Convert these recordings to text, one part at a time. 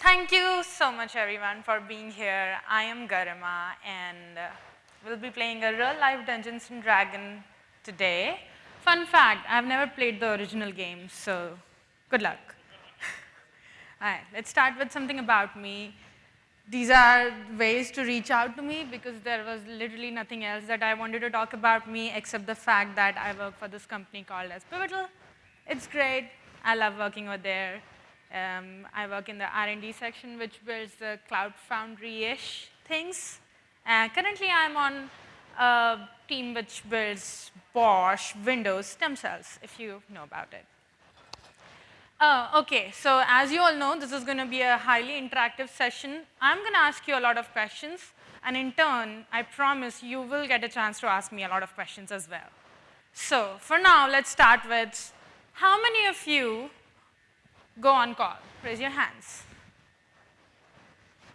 Thank you so much everyone for being here. I am Garima and uh, we'll be playing a real life Dungeons and Dragon today. Fun fact, I've never played the original game, so good luck. All right, let's start with something about me. These are ways to reach out to me because there was literally nothing else that I wanted to talk about me except the fact that I work for this company called as Pivotal. It's great. I love working over there. Um, I work in the R&D section, which builds the Cloud Foundry-ish things. Uh, currently, I'm on a team which builds BOSH Windows stem cells, if you know about it. Uh, okay, so as you all know, this is going to be a highly interactive session. I'm going to ask you a lot of questions, and in turn, I promise you will get a chance to ask me a lot of questions as well. So for now, let's start with how many of you go on call? Raise your hands.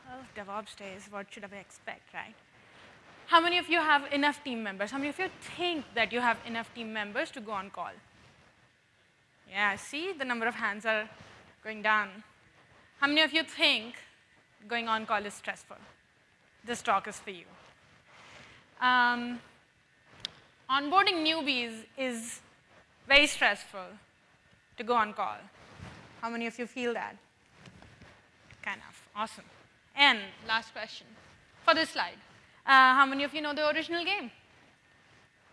Well, DevOps days, what should I expect, right? How many of you have enough team members? How many of you think that you have enough team members to go on call? Yeah, see, the number of hands are going down. How many of you think going on call is stressful? This talk is for you. Um, onboarding newbies is very stressful to go on call. How many of you feel that? Kind of. Awesome. And last question for this slide. Uh, how many of you know the original game?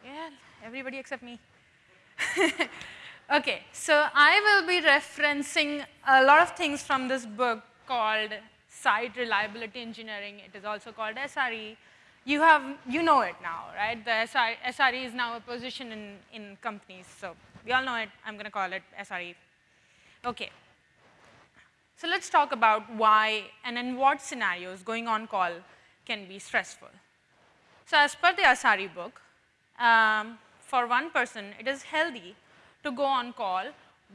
Yeah, everybody except me. okay, so I will be referencing a lot of things from this book called Site Reliability Engineering. It is also called SRE. You have, you know it now, right? The SRE, SRE is now a position in, in companies. So we all know it. I'm going to call it SRE Okay. So let's talk about why and in what scenarios going on call can be stressful. So as per the SRE book, um, for one person, it is healthy to go on call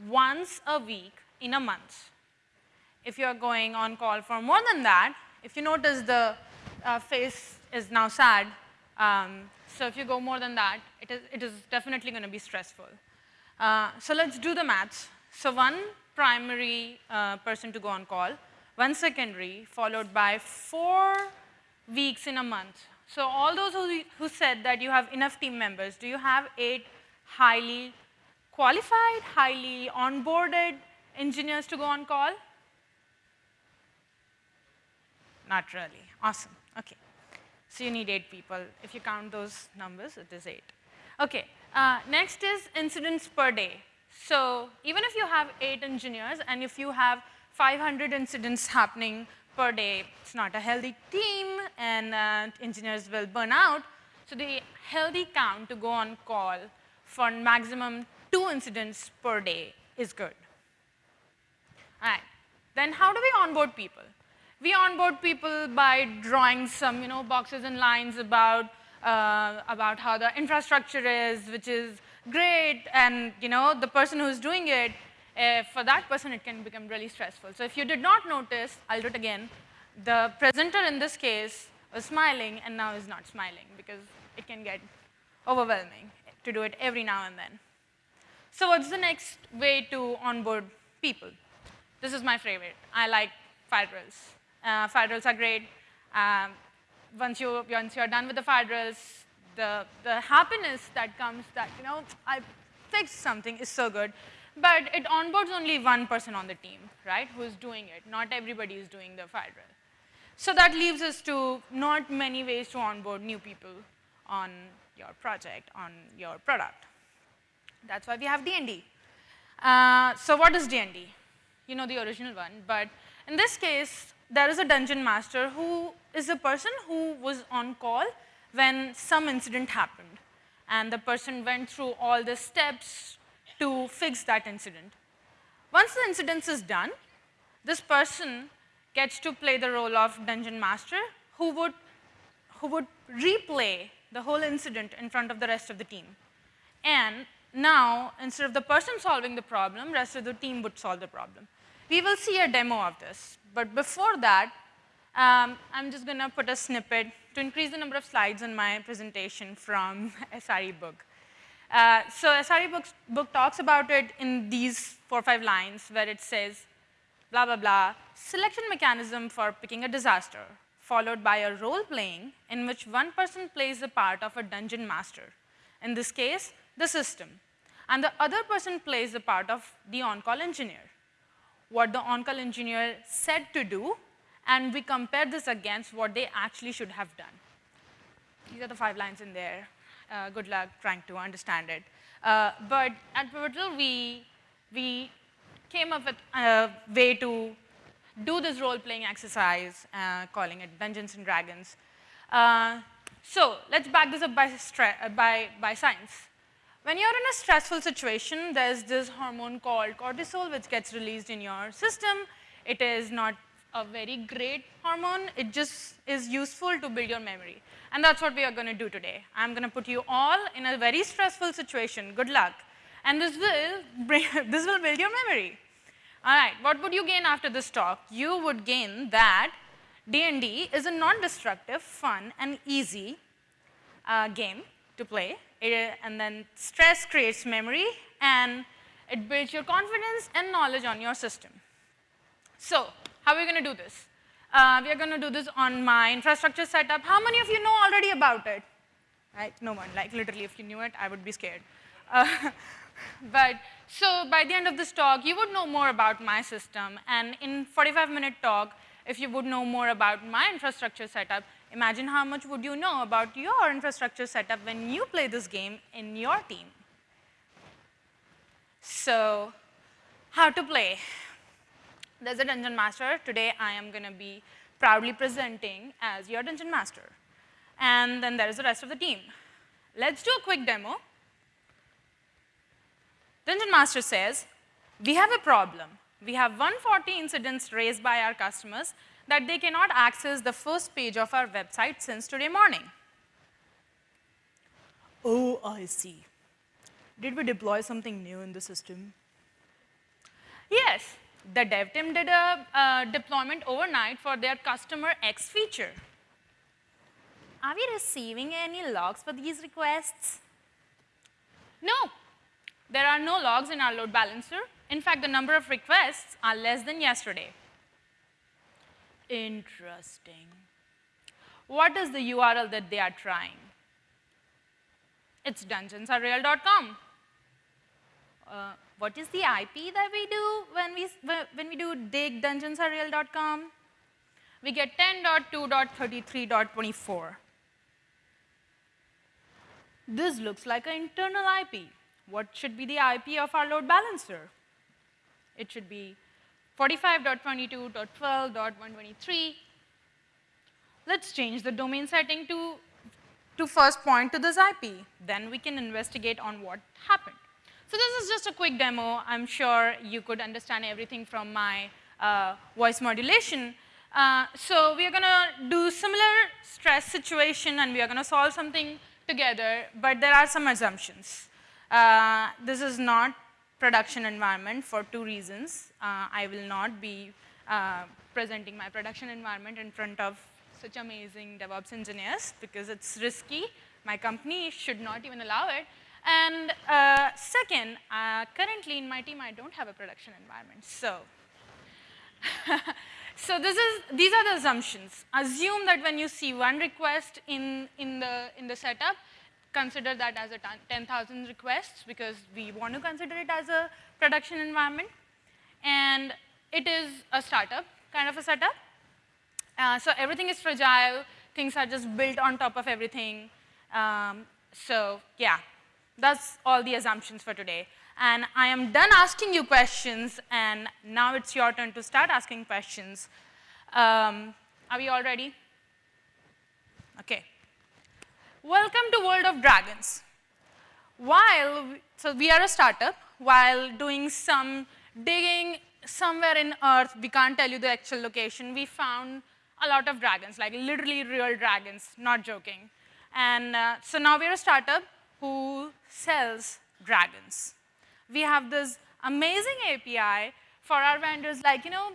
once a week in a month. If you're going on call for more than that, if you notice the uh, face is now sad, um, so if you go more than that, it is, it is definitely going to be stressful. Uh, so let's do the maths. So one primary uh, person to go on call, one secondary, followed by four weeks in a month. So all those who, who said that you have enough team members, do you have eight highly qualified, highly onboarded engineers to go on call? Not really. Awesome. Okay. So you need eight people. If you count those numbers, it is eight. Okay. Uh, next is incidents per day. So even if you have eight engineers and if you have 500 incidents happening per day, it's not a healthy team and uh, engineers will burn out. So the healthy count to go on call for maximum two incidents per day is good. All right. Then how do we onboard people? We onboard people by drawing some you know, boxes and lines about, uh, about how the infrastructure is, which is great, and you know, the person who's doing it, uh, for that person it can become really stressful. So if you did not notice, I'll do it again, the presenter in this case was smiling and now is not smiling because it can get overwhelming to do it every now and then. So what's the next way to onboard people? This is my favorite. I like fire drills. Uh, fire drills are great. Um, once, you, once you're done with the fire drills, the, the happiness that comes that, you know, I fixed something is so good. But it onboards only one person on the team, right, who is doing it. Not everybody is doing the fire drill. So that leaves us to not many ways to onboard new people on your project, on your product. That's why we have D&D. Uh, so what is D&D? You know the original one, but in this case, there is a dungeon master who is a person who was on call when some incident happened and the person went through all the steps to fix that incident. Once the incident is done, this person gets to play the role of dungeon master who would, who would replay the whole incident in front of the rest of the team. And now, instead of the person solving the problem, rest of the team would solve the problem. We will see a demo of this. But before that, um, I'm just going to put a snippet to increase the number of slides in my presentation from SRE book. Uh, so SRE book, book talks about it in these four or five lines where it says, blah, blah, blah, selection mechanism for picking a disaster, followed by a role playing in which one person plays the part of a dungeon master. In this case, the system. And the other person plays the part of the on-call engineer. What the on-call engineer said to do, and we compare this against what they actually should have done. These are the five lines in there. Uh, good luck trying to understand it. Uh, but at Pivotal, we, we came up with a way to do this role-playing exercise, uh, calling it Dungeons and Dragons. Uh, so let's back this up by, uh, by, by science. When you're in a stressful situation, there's this hormone called cortisol which gets released in your system. It is not a very great hormone. It just is useful to build your memory. And that's what we are going to do today. I'm going to put you all in a very stressful situation. Good luck. And this will, bring, this will build your memory. All right, what would you gain after this talk? You would gain that D&D is a non-destructive, fun, and easy uh, game to play. It, and then stress creates memory, and it builds your confidence and knowledge on your system. So, how are we going to do this? Uh, we are going to do this on my infrastructure setup. How many of you know already about it? Right? No one. Like literally, if you knew it, I would be scared. Uh, but so by the end of this talk, you would know more about my system. And in 45-minute talk, if you would know more about my infrastructure setup, imagine how much would you know about your infrastructure setup when you play this game in your team. So how to play? There's a dungeon master. Today I am going to be proudly presenting as your dungeon master. And then there is the rest of the team. Let's do a quick demo. Dungeon master says, we have a problem. We have 140 incidents raised by our customers that they cannot access the first page of our website since today morning. Oh, I see. Did we deploy something new in the system? Yes, the dev team did a deployment overnight for their customer X feature. Are we receiving any logs for these requests? No, there are no logs in our load balancer. In fact, the number of requests are less than yesterday. Interesting. What is the URL that they are trying? It's dungeonsreal.com. Uh, what is the IP that we do when we, when we do dig dungeonsreal.com? We get 10.2.33.24. This looks like an internal IP. What should be the IP of our load balancer? It should be 45.22.12.123. Let's change the domain setting to, to first point to this IP. Then we can investigate on what happened. So this is just a quick demo. I'm sure you could understand everything from my uh, voice modulation. Uh, so we are going to do similar stress situation and we are going to solve something together, but there are some assumptions. Uh, this is not production environment for two reasons. Uh, I will not be uh, presenting my production environment in front of such amazing DevOps engineers because it's risky. My company should not even allow it. And uh, second, uh, currently in my team, I don't have a production environment. So, so this is, these are the assumptions. Assume that when you see one request in, in, the, in the setup, consider that as a 10,000 requests because we want to consider it as a production environment. And it is a startup kind of a setup. Uh, so everything is fragile. Things are just built on top of everything. Um, so yeah, that's all the assumptions for today. And I am done asking you questions, and now it's your turn to start asking questions. Um, are we all ready? Okay. Welcome to World of Dragons. While, so we are a startup, while doing some digging somewhere in Earth, we can't tell you the actual location, we found a lot of dragons, like literally real dragons, not joking. And uh, so now we're a startup who sells dragons. We have this amazing API for our vendors like, you know,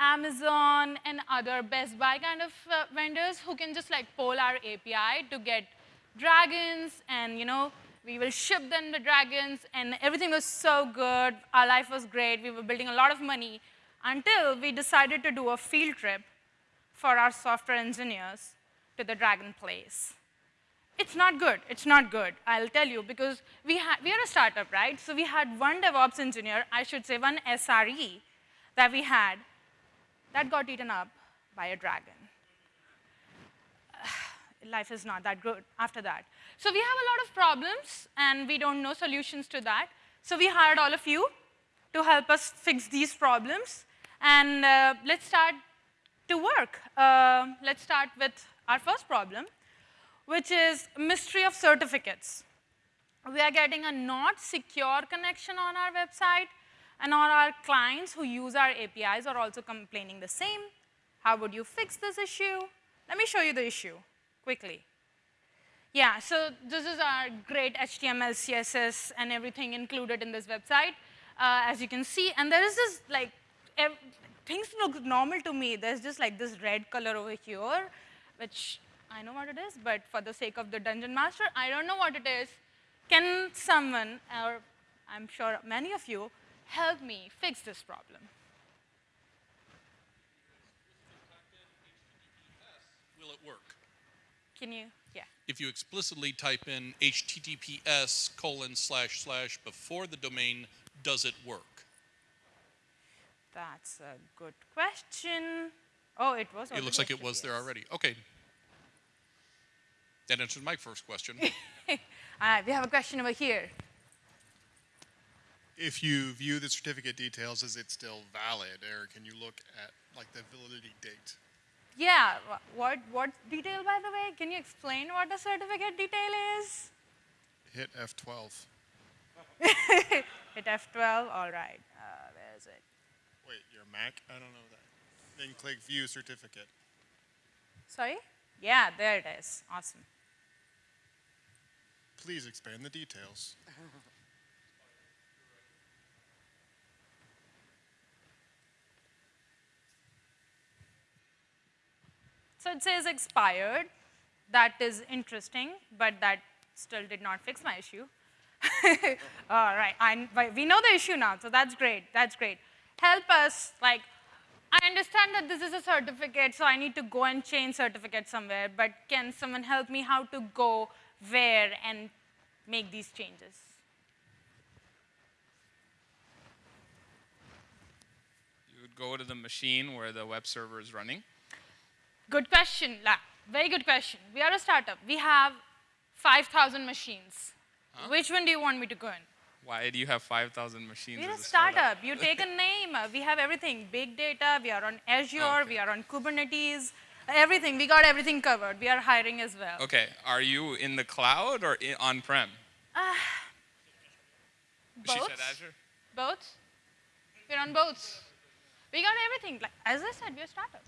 Amazon and other Best Buy kind of uh, vendors who can just like poll our API to get dragons and, you know, we will ship them the dragons and everything was so good. Our life was great. We were building a lot of money. until we decided to do a field trip for our software engineers to the Dragon Place. It's not good. It's not good. I'll tell you because we, we are a startup, right? So we had one DevOps engineer, I should say one SRE that we had that got eaten up by a dragon. Life is not that good after that. So we have a lot of problems, and we don't know solutions to that. So we hired all of you to help us fix these problems. And uh, let's start to work. Uh, let's start with our first problem which is mystery of certificates. We are getting a not secure connection on our website, and all our clients who use our APIs are also complaining the same. How would you fix this issue? Let me show you the issue quickly. Yeah, so this is our great HTML, CSS, and everything included in this website, uh, as you can see. And there is this, like, things look normal to me. There's just like this red color over here, which I know what it is, but for the sake of the dungeon master, I don't know what it is. Can someone, or I'm sure many of you, help me fix this problem? Will it work? Can you, yeah. If you explicitly type in HTTPS colon slash slash before the domain, does it work? That's a good question. Oh, it was. It looks like it was yes. there already. Okay, that answers my first question. All right, we have a question over here. If you view the certificate details, is it still valid, or can you look at like the validity date? Yeah, what, what detail, by the way? Can you explain what the certificate detail is? Hit F12. Hit F12, all right. Uh, where is it? Wait, your Mac? I don't know that. Then click View Certificate. Sorry? Yeah, there it is. Awesome. Please expand the details. so it says expired. That is interesting, but that still did not fix my issue. All right, I, we know the issue now, so that's great, that's great. Help us, like, I understand that this is a certificate, so I need to go and change certificate somewhere, but can someone help me how to go where and make these changes? You would go to the machine where the web server is running. Good question, La. Very good question. We are a startup. We have 5,000 machines. Huh? Which one do you want me to go in? Why do you have 5,000 machines We're a startup. startup. you take a name. We have everything. Big data. We are on Azure. Okay. We are on Kubernetes. Everything. We got everything covered. We are hiring as well. Okay. Are you in the cloud or on-prem? Uh, both. She said Azure? Both. We're on both. We got everything. Like, as I said, we're a startup.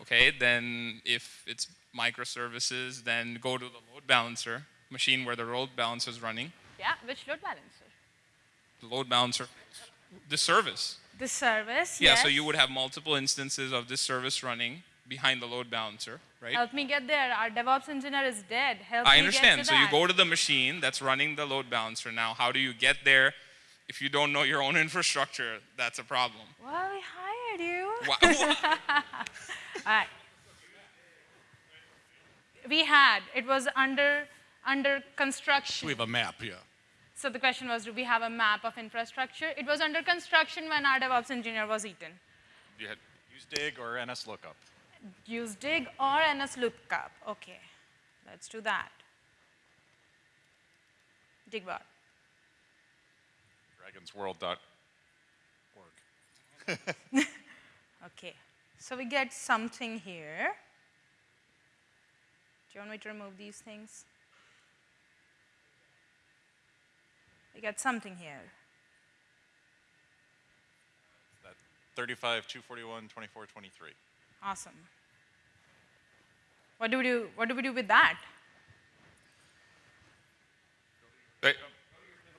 Okay, then if it's microservices, then go to the load balancer machine where the load balancer is running. Yeah, which load balancer? The load balancer, the service. The service, Yeah, yes. so you would have multiple instances of this service running behind the load balancer, right? Help me get there. Our DevOps engineer is dead. Help me get the game. I understand. so that. you go to the machine that's running the load balancer now. How do you get there? If you don't know your own infrastructure, that's a problem. Well, we hired you. All right. We had. It was under under construction. We have a map, yeah. So the question was, do we have a map of infrastructure? It was under construction when our DevOps engineer was eaten. You had use dig or NSLOOKUP. Use dig or NSLOOKUP. Okay, let's do that. Dig what? Dragonsworld.org. okay, so we get something here. Do you want me to remove these things? We got something here. That 35, 241, 24, 23. Awesome. What do we do? What do we do with that? Go to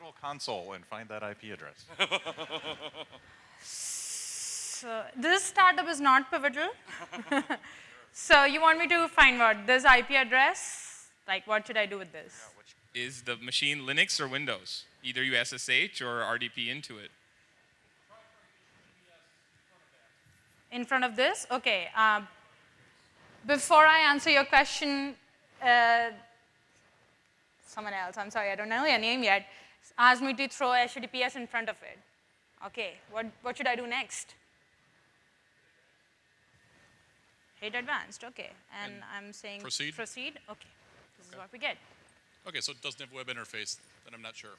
your console and find that IP address. so this startup is not pivotal. so you want me to find what? This IP address? Like what should I do with this? Yeah, is the machine Linux or Windows? Either you SSH or RDP into it. in front of this? Okay. Um, before I answer your question, uh, someone else, I'm sorry, I don't know your name yet, asked me to throw HTTPS in front of it. Okay, what, what should I do next? Hit advanced, okay. And, And I'm saying proceed? Proceed, okay. This is what we get. Okay, so it doesn't have web interface, then I'm not sure.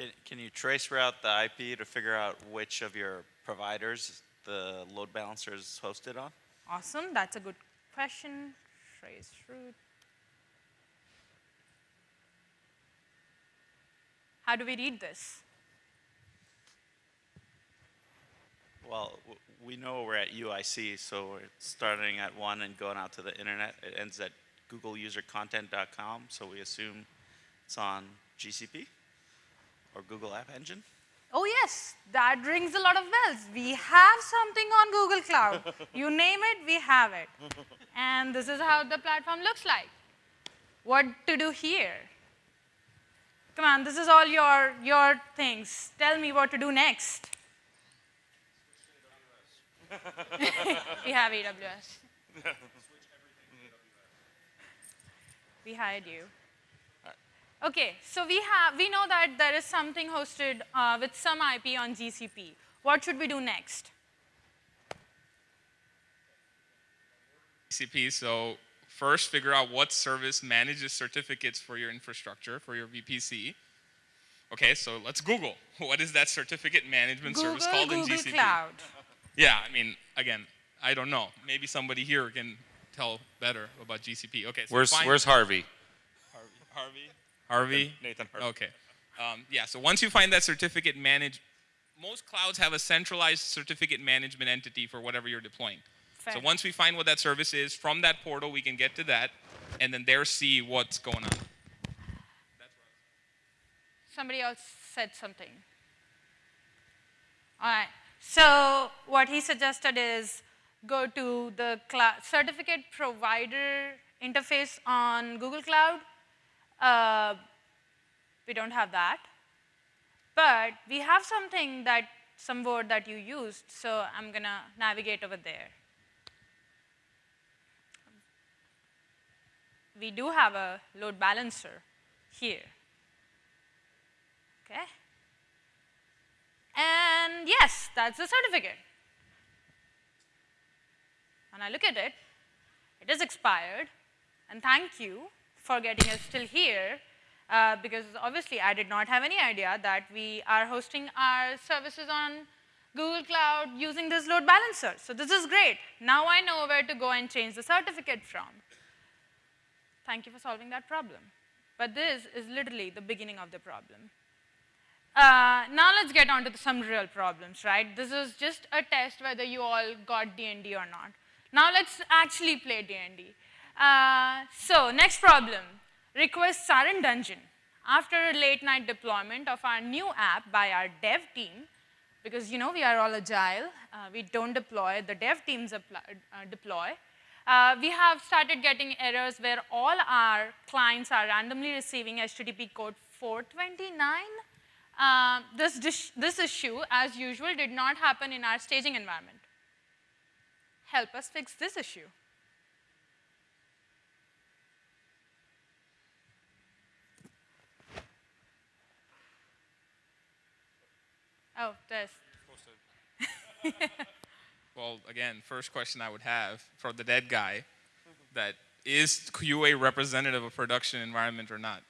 Can, can you trace route the IP to figure out which of your providers the load balancer is hosted on? Awesome, that's a good question. Trace route. How do we read this? Well, we know we're at UIC, so we're starting at one and going out to the internet. It ends at googleusercontent.com, so we assume it's on GCP or Google App Engine. Oh yes, that rings a lot of bells. We have something on Google Cloud. you name it, we have it. And this is how the platform looks like. What to do here? Come on, this is all your, your things. Tell me what to do next. we have AWS. we hired you. Okay, so we have we know that there is something hosted uh, with some IP on GCP. What should we do next? TCP. So first, figure out what service manages certificates for your infrastructure for your VPC. Okay, so let's Google. What is that certificate management Google, service called Google in GCP? Cloud. Yeah, I mean, again, I don't know. Maybe somebody here can tell better about GCP. Okay, so Where's Where's Harvey? Harvey? Harvey? Nathan Harvey. Okay. Um, yeah, so once you find that certificate manage, most clouds have a centralized certificate management entity for whatever you're deploying. Fair. So once we find what that service is, from that portal we can get to that, and then there see what's going on. Somebody else said something. All right. So what he suggested is go to the certificate provider interface on Google Cloud. Uh, we don't have that. But we have something that, some word that you used, so I'm going to navigate over there. We do have a load balancer here. Okay? And yes, that's the certificate. When I look at it, it is expired. And thank you for getting us still here, uh, because obviously I did not have any idea that we are hosting our services on Google Cloud using this load balancer. So this is great. Now I know where to go and change the certificate from. Thank you for solving that problem. But this is literally the beginning of the problem. Uh, now let's get on to some real problems, right? This is just a test whether you all got D&D or not. Now let's actually play D&D. Uh, so next problem, requests are in dungeon. After a late night deployment of our new app by our dev team, because you know we are all agile, uh, we don't deploy, the dev teams apply, uh, deploy, uh, we have started getting errors where all our clients are randomly receiving HTTP code 429. Uh, this, this issue, as usual, did not happen in our staging environment. Help us fix this issue. Oh, this. Well, again, first question I would have for the dead guy, that is QA representative of production environment or not?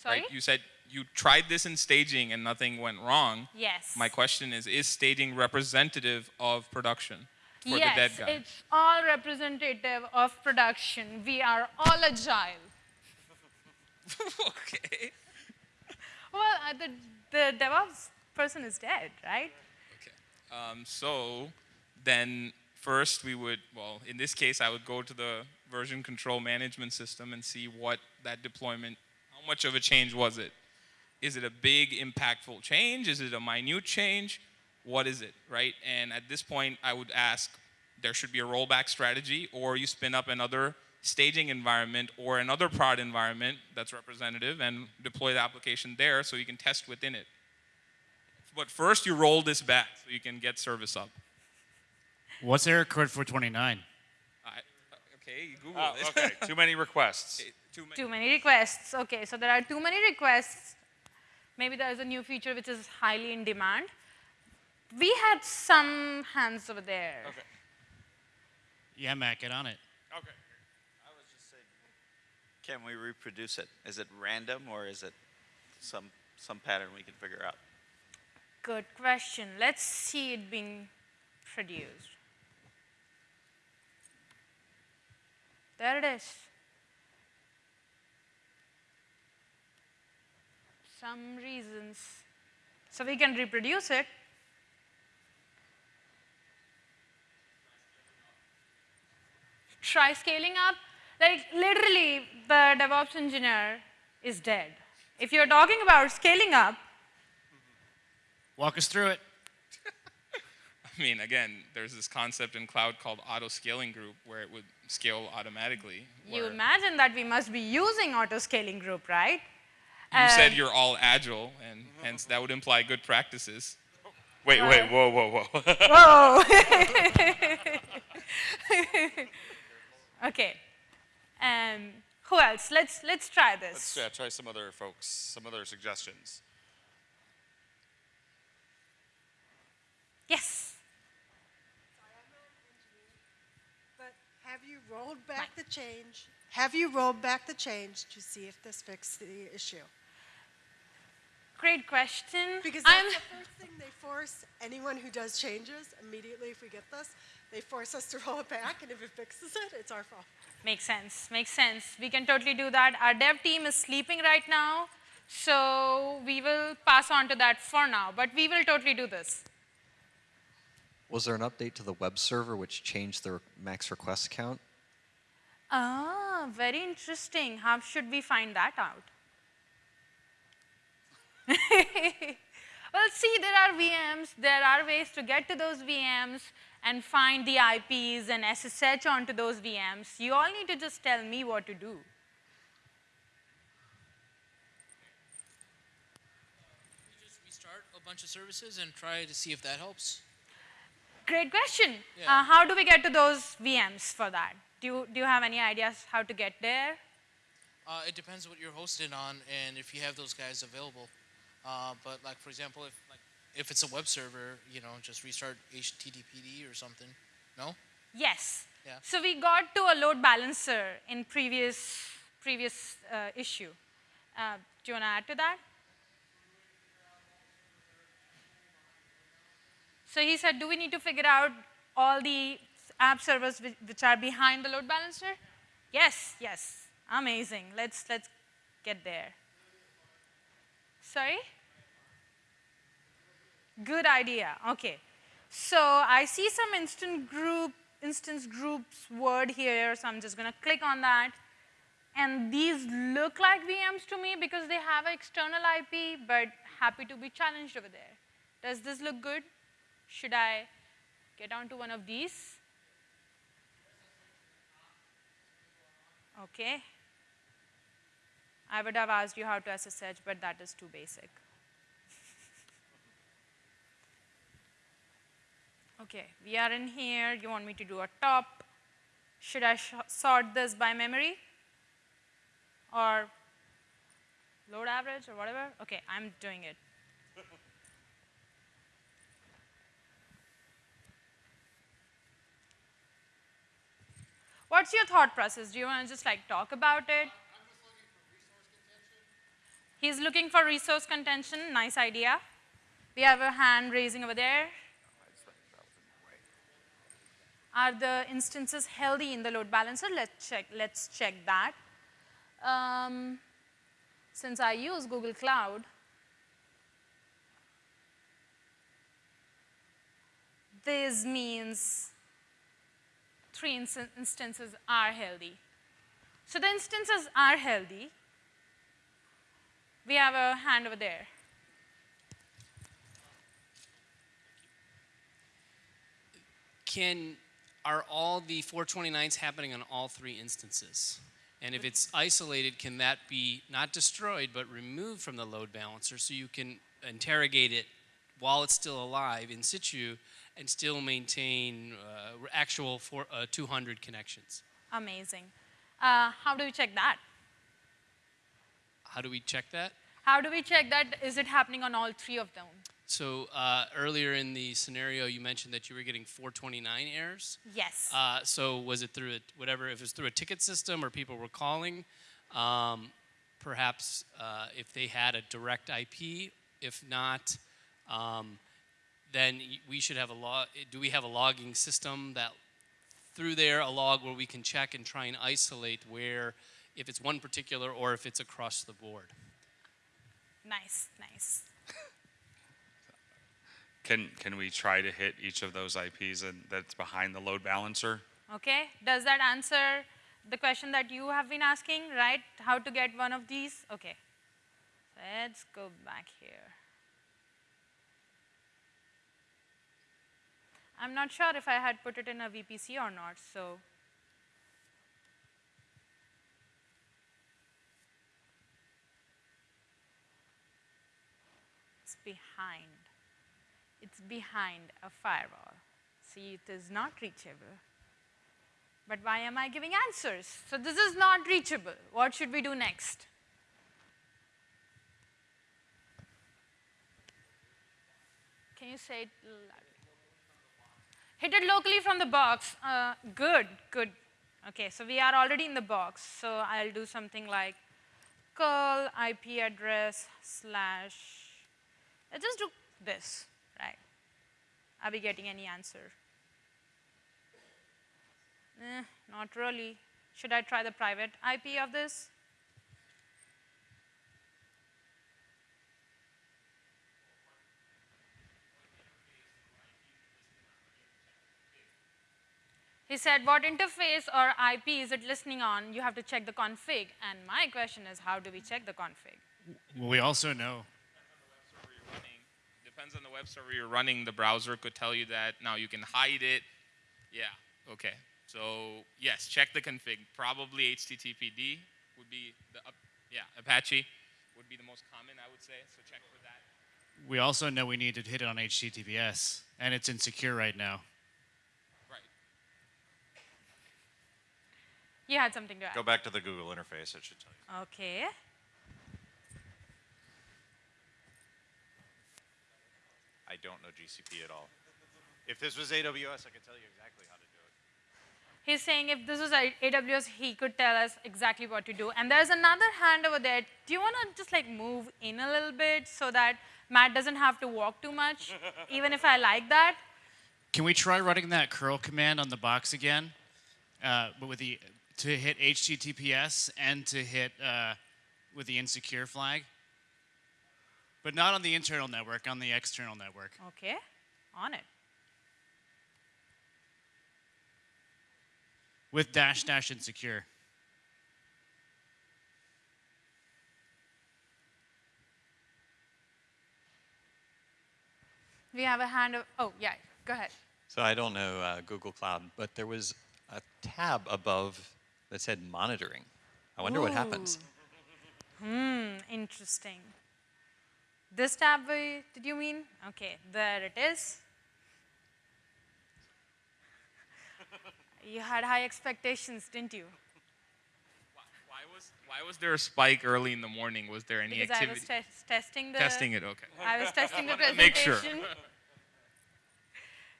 Sorry? Right? You said you tried this in staging and nothing went wrong. Yes. My question is, is staging representative of production for yes, the dead guy? it's all representative of production. We are all agile. okay. Well, uh, the, the DevOps person is dead, right? Okay. Um, so then first we would, well, in this case, I would go to the version control management system and see what that deployment, how much of a change was it? Is it a big impactful change? Is it a minute change? What is it, right? And at this point, I would ask, there should be a rollback strategy, or you spin up another staging environment or another prod environment that's representative and deploy the application there so you can test within it. But first you roll this back so you can get service up. What's error code 429? I, okay, Google ah, Oh, it. okay, too many requests. Too many. Too many requests. Okay, so there are too many requests. Maybe there's a new feature which is highly in demand. We had some hands over there. Okay. Yeah, Matt, get on it. Okay. I was just saying, can we reproduce it? Is it random or is it some, some pattern we can figure out? Good question. Let's see it being produced. There it is. Some reasons. So we can reproduce it. Try scaling up. Like literally, the DevOps engineer is dead. If you're talking about scaling up, Walk us through it. I mean, again, there's this concept in cloud called auto scaling group where it would scale automatically. You imagine that we must be using auto scaling group, right? you said Uh, you're all agile, and hence that would imply good practices. Wait, Uh, wait, whoa, whoa, whoa. Whoa. okay. Um, who else? Let's let's try this. Let's yeah, try some other folks, some other suggestions. Yes. But have you rolled back the change? Have you rolled back the change to see if this fixed the issue? Great question. Because I'm that's the first thing they force anyone who does changes immediately. If we get this, they force us to roll it back, and if it fixes it, it's our fault. makes sense. Makes sense. We can totally do that. Our dev team is sleeping right now, so we will pass on to that for now. But we will totally do this. Was there an update to the web server which changed the max request count? Ah, very interesting. How should we find that out? well, see, there are VMs. There are ways to get to those VMs and find the IPs and SSH onto those VMs. You all need to just tell me what to do. just restart a bunch of services and try to see if that helps. Great question. Yeah. Uh, how do we get to those VMs for that? Do you, do you have any ideas how to get there? Uh, it depends what you're hosted on and if you have those guys available. Uh, but like for example, if like if it's a web server, you know, just restart HTTPD or something. No? Yes. Yeah. So we got to a load balancer in previous previous uh, issue. Uh, do you want to add to that? So he said, do we need to figure out all the app servers which, are behind the load balancer? Yes, yes. Amazing. Let's let's get there. Sorry? Good idea. Okay. So I see some instant group, instance groups word here, so I'm just going to click on that. And these look like VMs to me because they have an external IP, but happy to be challenged over there. Does this look good? Should I get onto one of these? Okay. I would have asked you how to SSH, but that is too basic. Okay, we are in here. You want me to do a top. Should I sort this by memory? Or load average or whatever? Okay, I'm doing it. What's your thought process? Do you want to just like talk about it? He's looking for resource contention. Nice idea. We have a hand raising over there. Are the instances healthy in the load balancer? Let's check, let's check that. Um, since I use Google Cloud, this means three inst- instances are healthy. So the instances are healthy. We have a hand over there. can are all the 429s happening on all three instances? And if it's isolated, can that be not destroyed but removed from the load balancer so you can interrogate it while it's still alive in situ and still maintain uh, actual four, uh, 200 connections. Amazing. Uh, how do we check that? How do we check that? How do we check that? Is it happening on all three of them? So uh, earlier in the scenario, you mentioned that you were getting 429 errors. Yes. Uh, so was it through a, whatever, if it was through a ticket system or people were calling, um, perhaps uh, if they had a direct IP, if not, um, then we should have a log, eh, do we have a logging system that through there, a log where we can check and try and isolate where, if it's one particular or if it's across the board? nice, nice. Can, can we try to hit each of those IPs and that's behind the load balancer? Okay, does that answer the question that you have been asking, right? How to get one of these? Okay, let's go back here. I'm not sure if I had put it in a VPC or not, so. It's behind. It's behind a firewall. See, it is not reachable. But why am I giving answers? So this is not reachable. What should we do next? Can you say it? Hit it locally from the box. Uh, good, good. Okay, so we are already in the box. So I'll do something like curl IP address slash. Let's just do this, right? Are we getting any answer? Eh, not really. Should I try the private IP of this? He said, what interface or IP is it listening on? You have to check the config. And my question is, how do we check the config? Well, we also know. Depends on the web server you're running. The browser could tell you that. Now you can hide it. Yeah. Okay. So yes, check the config. Probably HTTPD would be the up, yeah Apache would be the most common I would say. So check for that. We also know we need to hit it on HTTPS, and it's insecure right now. You had something to add. Go back to the Google interface. It should tell you. Okay. I don't know GCP at all. If this was AWS, I could tell you exactly how to do it. He's saying if this was AWS, he could tell us exactly what to do. And there's another hand over there. Do you want to just like move in a little bit so that Matt doesn't have to walk too much, even if I like that? Can we try running that curl command on the box again? Uh, but with the to hit HTTPS and to hit uh, with the insecure flag. But not on the internal network, on the external network. Okay, on it. With dash dash insecure. We have a hand of, oh, yeah, go ahead. So I don't know uh, Google Cloud, but there was a tab above that said monitoring. I wonder what happens. Hmm, interesting. This tab, did you mean? Okay, there it is. You had high expectations, didn't you? Why was why was there a spike early in the morning? Was there any Because I was activity? tes- testing the. Testing it. Okay. I was testing the presentation. Make sure.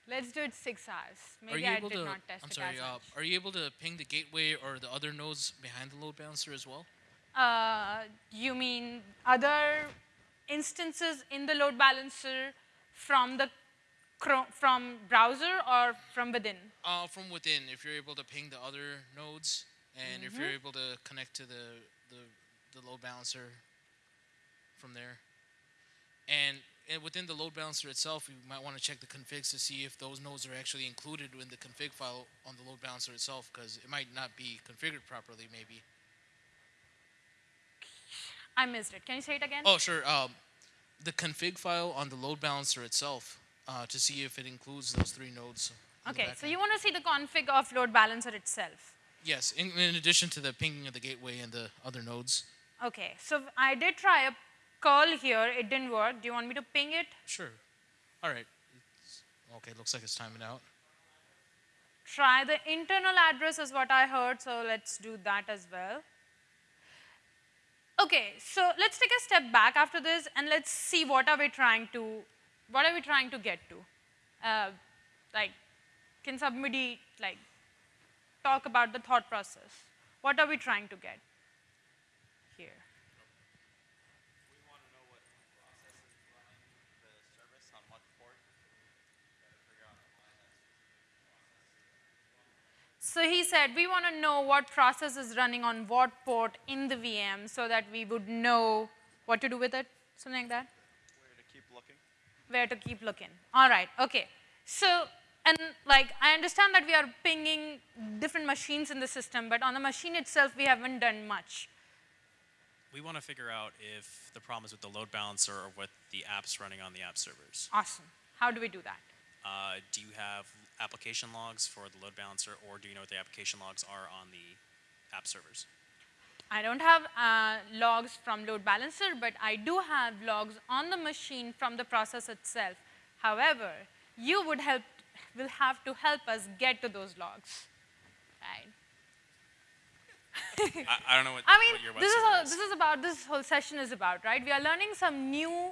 Let's do it six hours. Maybe I did to? not test I'm it sorry. as Uh, much. are you able to ping the gateway or the other nodes behind the load balancer as well? Uh, you mean other instances in the load balancer from the from browser or from within? Uh, from within, if you're able to ping the other nodes, and if you're able to connect to the, the the load balancer from there, and, and within the load balancer itself, you might want to check the configs to see if those nodes are actually included in the config file on the load balancer itself, because it might not be configured properly, maybe. I missed it. Can you say it again? Oh, sure. Um, the config file on the load balancer itself uh, to see if it includes those three nodes. okay, so you want to see the config of load balancer itself. Yes, in, in addition to the pinging of the gateway and the other nodes. Okay, so I did try a curl here. It didn't work. Do you want me to ping it? Sure. All right. Okay, looks like it's timing out. Try the internal address is what I heard, so let's do that as well. Okay, so let's take a step back after this and let's see what are we trying to, what are we trying to get to? Uh, like, can somebody like talk about the thought process? What are we trying to get here? So he said, we want to know what process is running on what port in the VM so that we would know what to do with it, something like that. Where to keep looking? Where to keep looking. All right, okay. So, and like, I understand that we are pinging different machines in the system, but on the machine itself, we haven't done much. We want to figure out if the problem is with the load balancer or with the apps running on the app servers. Awesome. How do we do that? Uh, do you have application logs for the load balancer, or do you know what the application logs are on the app servers? I don't have uh, logs from load balancer, but I do have logs on the machine from the process itself. However, you would help, will have to help us get to those logs, right? I, I don't know what, I mean, what this is, all, this is about, this whole session is about, right? We are learning some new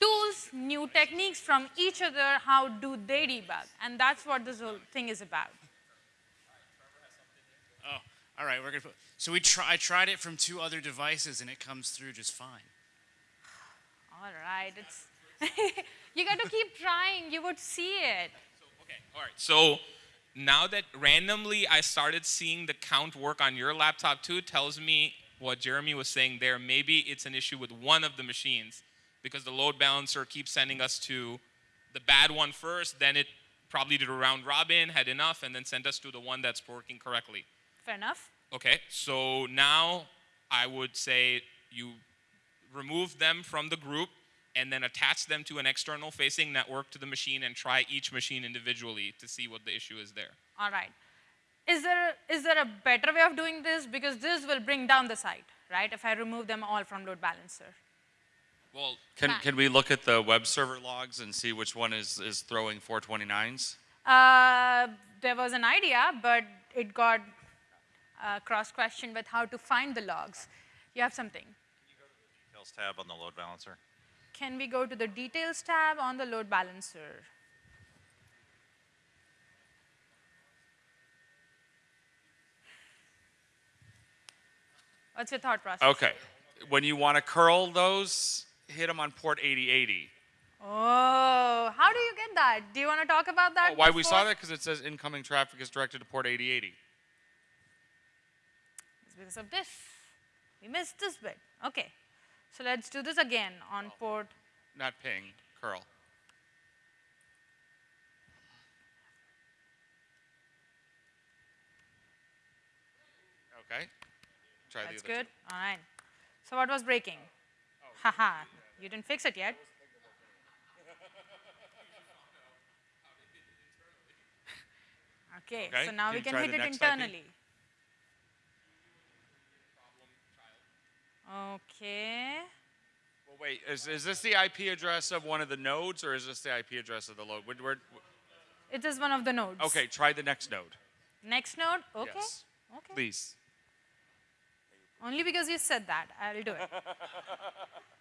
tools, new techniques from each other, how do they debug? And that's what this whole thing is about. Oh, all right. We're gonna put. So we try. I tried it from two other devices, and it comes through just fine. All right, it's, you got to keep trying, you would see it. So, Okay, all right. So now that randomly I started seeing the count work on your laptop too, tells me what Jeremy was saying there. Maybe it's an issue with one of the machines because the load balancer keeps sending us to the bad one first, then it probably did a round robin, had enough, and then sent us to the one that's working correctly. Fair enough. Okay, so now I would say you remove them from the group and then attach them to an external facing network to the machine and try each machine individually to see what the issue is there. All right. Is there, is there a better way of doing this? Because this will bring down the site, right? If I remove them all from load balancer. Well, Can, can we look at the web server logs and see which one is, is throwing 429s? Uh, there was an idea, but it got uh, cross-questioned with how to find the logs. You have something. You got the details tab on the load balancer. Can we go to the details tab on the load balancer? What's your thought process? Okay. When you want to curl those, hit them on port 8080. Oh, how do you get that? Do you want to talk about that? Oh, why we saw that? Because it says incoming traffic is directed to port 8080. It's because of this. We missed this bit. Okay. So let's do this again on port. Not ping, curl. Okay. Try That's the other good. All right. So what was breaking? Oh. Haha. You didn't fix it yet. Okay, Okay, so now we can hit it internally. Okay. Well, wait, is, is this the IP address of one of the nodes or is this the IP address of the load? Where, where- It is one of the nodes. okay, try the next node. Next node? Okay. Yes. Okay. Please. Only because you said that, I'll do it.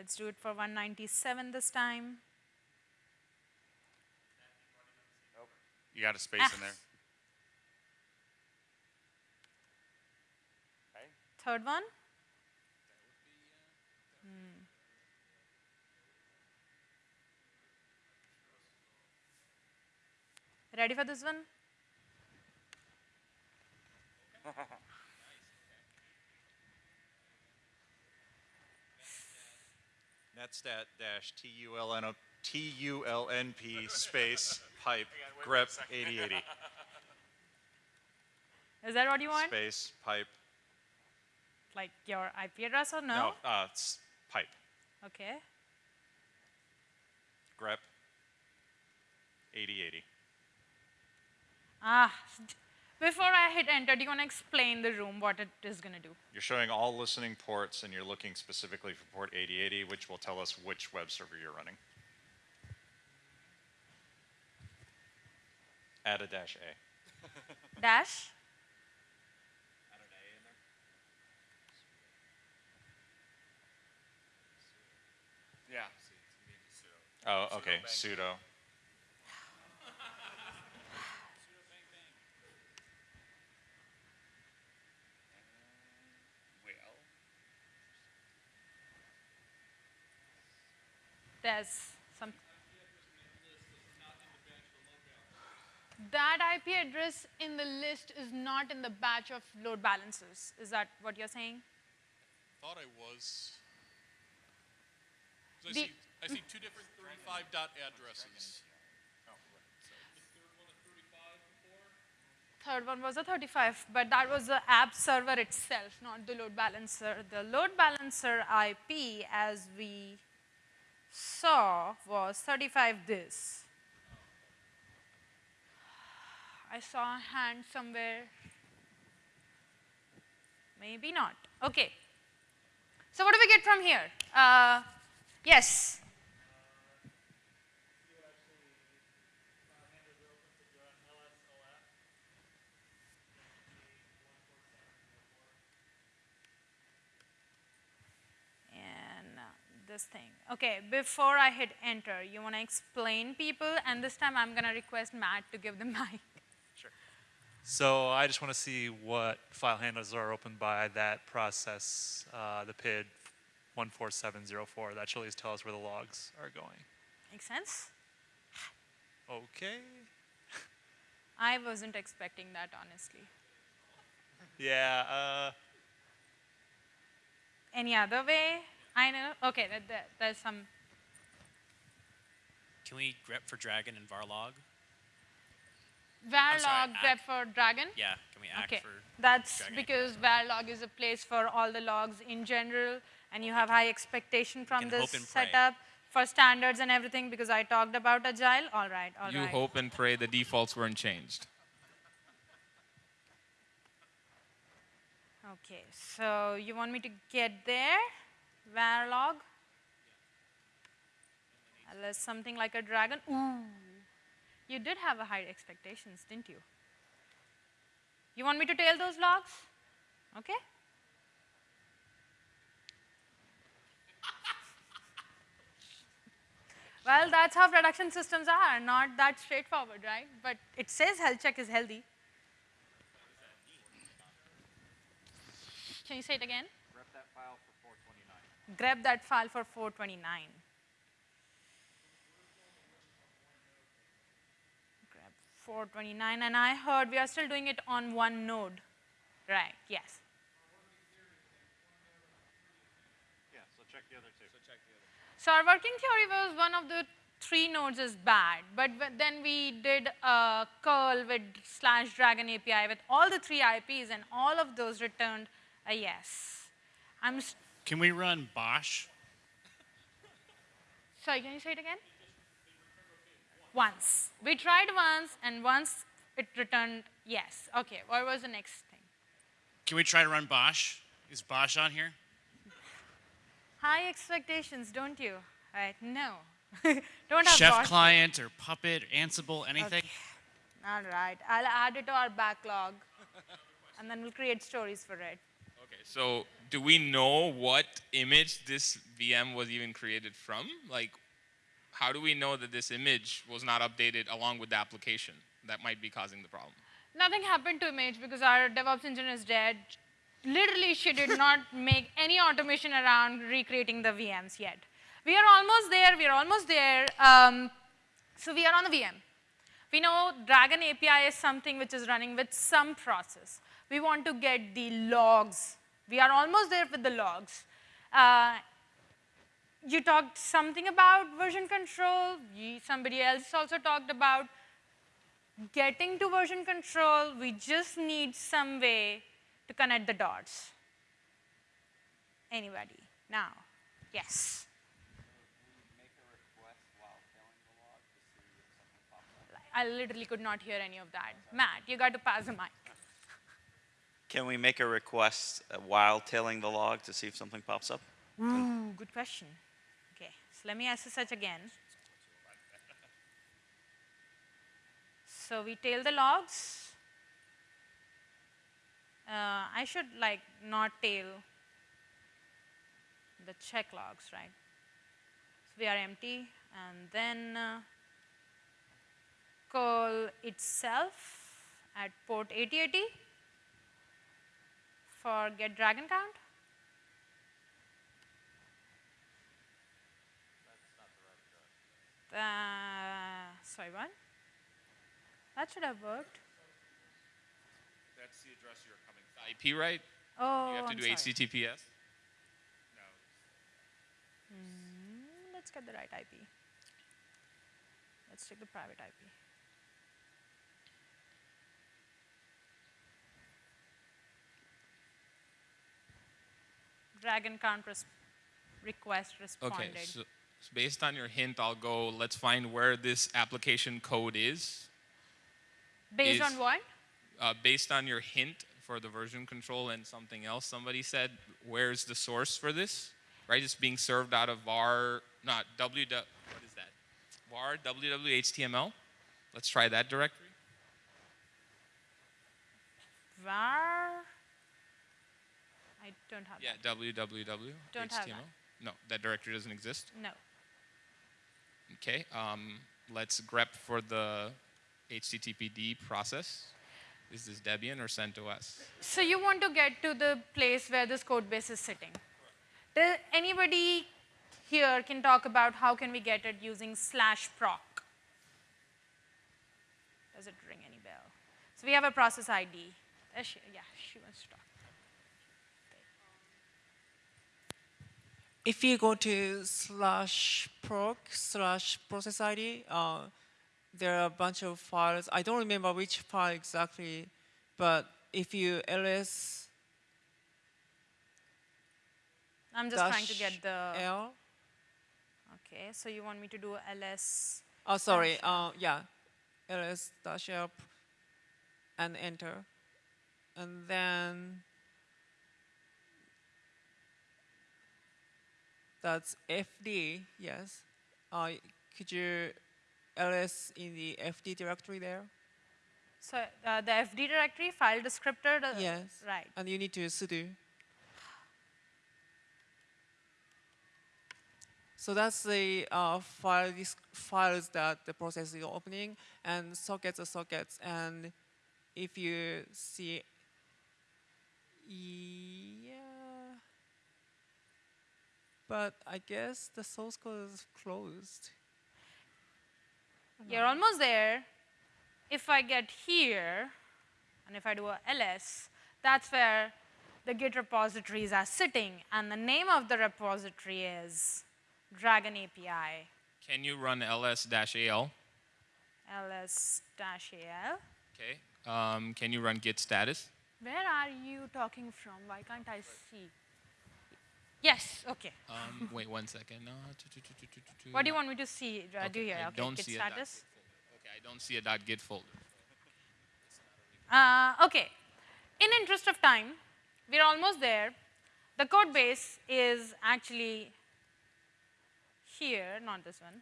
Let's do it for 197 this time. You got a space in there. Third one? Hmm. Ready for this one? Netstat dash T-U-L-N T-U-L-N-P space pipe grep 8080 Is that what you want? space pipe. Like your IP address or no? No, uh, it's pipe Okay. grep 8080. Ah, before I hit enter, do you want to explain the room, what it is going to do? You're showing all listening ports and you're looking specifically for port 8080, which will tell us which web server you're running. Add a dash A. Dash? Yeah. Oh, okay, sudo. There's some. That IP address in the list is not in the batch of load balancers. Is that what you're saying? Thought I was. I The- see, I see two different 35 dot addresses. Third one was a 35, but that was the app server itself, not the load balancer. The load balancer IP, as we saw, was 35 this. I saw a hand somewhere. Maybe not. Okay. So what do we get from here? Uh, yes. and uh, this thing. Okay, before I hit enter, you want to explain people, and this time I'm going to request Matt to give the mic. Sure. So I just want to see what file handlers are opened by that process, uh, the PID 14704. That should at least tell us where the logs are going. Make sense? Okay. I wasn't expecting that, honestly. Yeah. Uh, Any other way? I know. Okay, that, that, there's some. Can we grep for Dragon and Varlog? Varlog grep for Dragon? Yeah, can we act okay. for That's Dragon? because Varlog is a place for all the logs in general, and you have high expectation from this hope and pray. setup for standards and everything because I talked about Agile. All right, all right. you hope and pray the defaults weren't changed. Okay, so you want me to get there? Varlog? Unless something like a dragon. Ooh. You did have a high expectations, didn't you? You want me to tail those logs? Okay. Well, that's how production systems are, not that straightforward, right? But it says health check is healthy. Can you say it again? Grep that file for 429. Grab that file for 429. Grab 429, and I heard we are still doing it on one node. Right, yes. Yeah, so check the other two. So check the other So our working theory was one of the three nodes is bad, but then we did a curl with slash dragon API with all the three IPs, and all of those returned a yes. I'm s- Can we run BOSH? sorry. Can you say it again? Once we tried once, and once it returned yes. Okay. What was the next thing? Can we try to run BOSH? Is BOSH on here? High expectations, don't you? Right? No. don't have Chef BOSH. client or Puppet, or Ansible, anything? All right. I'll add it to our backlog, and then we'll create stories for it. Okay, so do we know what image this VM was even created from? Like, how do we know that this image was not updated along with the application? That might be causing the problem. Nothing happened to Image because our DevOps engine is dead. Literally, she did not make any automation around recreating the VMs yet. We are almost there. We are almost there. Um, so we are on the VM. We know Dragon API is something which is running with some process. We want to get the logs. We are almost there with the logs. Uh, you talked something about version control. Ye- Somebody else also talked about getting to version control. We just need some way to connect the dots. Anybody? Now, yes. I literally could not hear any of that. Matt, you got to pass the mic. Can we make a request uh, while tailing the log to see if something pops up? Ooh, good question. Okay, so let me SSH again. So we tail the logs. Uh, I should like not tail the check logs, right? So we are empty and then uh, call itself at port 8080 for get dragon count. Uh, sorry, what? That should have worked. That's the address you're coming. The IP, right? Oh, You have to I'm do sorry. HTTPS. Hmm, let's get the right IP. Let's take the private IP. Dragon count res- request responded. Okay, so, so based on your hint, I'll go. Let's find where this application code is. Based is- on what? Uh, based on your hint for the version control and something else somebody said, where's the source for this? Right, it's being served out of var, not ww. What is that? var www.html. Let's try that directory. var. I don't have Yeah, that. www. Don't have HTML. that. No, that directory doesn't exist. No. Okay, um, let's grep for the HTTPD process. Is this Debian or CentOS? So you want to get to the place where this code base is sitting. Does anybody here can talk about how can we get it using slash proc? Does it ring any bell? So we have a process ID. Uh, she, yeah, she wants to talk. If you go to slash proc slash process ID, uh, there are a bunch of files. I don't remember which file exactly, but if you ls I'm just trying to get the. L. Okay, so you want me to do ls. Oh, sorry. Uh, yeah, ls dash l p- and enter, and then that's fd. Yes. Uh, could you ls in the fd directory there? So uh, the FD directory file descriptor. Yes. Right. And you need to sudo. So that's the uh, file files that the process is opening, and sockets are sockets. And if you see, yeah, but I guess the source code is closed. You're almost there. If I get here, and if I do a ls, that's where the Git repositories are sitting, and the name of the repository is Dragon API, Can you run ls-al? ls-al. Okay. Um, can you run git status? Where are you talking from? Why can't I see? Yes, okay. Um, wait one second. Tu. What do you want me to see? Uh, do Okay, here? I Okay, don't Git see a dot status. Okay, I don't see a .git folder. Uh, okay. In interest of time, we're almost there. The code base is actually here, not this one.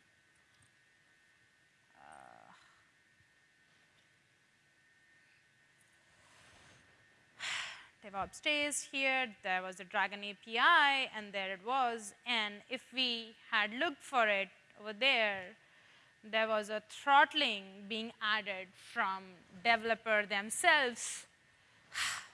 DevOps here, there was a Dragon API, and there it was. And if we had looked for it over there, there was a throttling being added from developer themselves.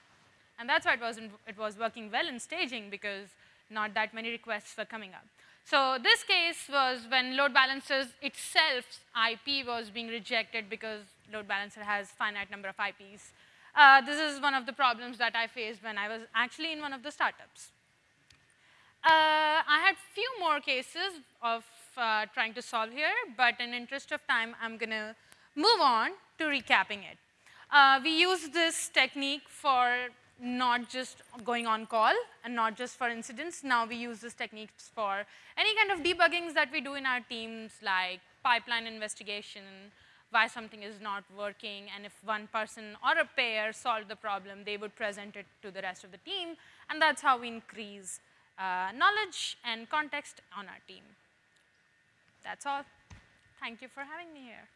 And that's why it, wasn't, it was working well in staging because not that many requests were coming up. So this case was when load balancers itself IP was being rejected because load balancer has finite number of IPs. Uh, this is one of the problems that I faced when I was actually in one of the startups. Uh, I had few more cases of uh, trying to solve here, but in interest of time, I'm going to move on to recapping it. Uh, we use this technique for not just going on call and not just for incidents. Now we use this technique for any kind of debuggings that we do in our teams, like pipeline investigation, why something is not working, and if one person or a pair solved the problem, they would present it to the rest of the team, and that's how we increase uh, knowledge and context on our team. That's all. Thank you for having me here.